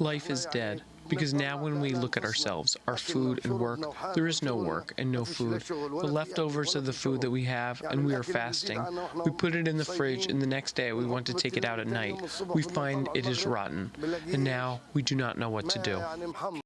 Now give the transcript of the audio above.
Life is dead. because now when we look at ourselves, our food and work, there is no work and no food. The leftovers of the food that we have and we are fasting, we put it in the fridge and the next day. We want to take it out at night. We find it is rotten. And now we do not know what to do.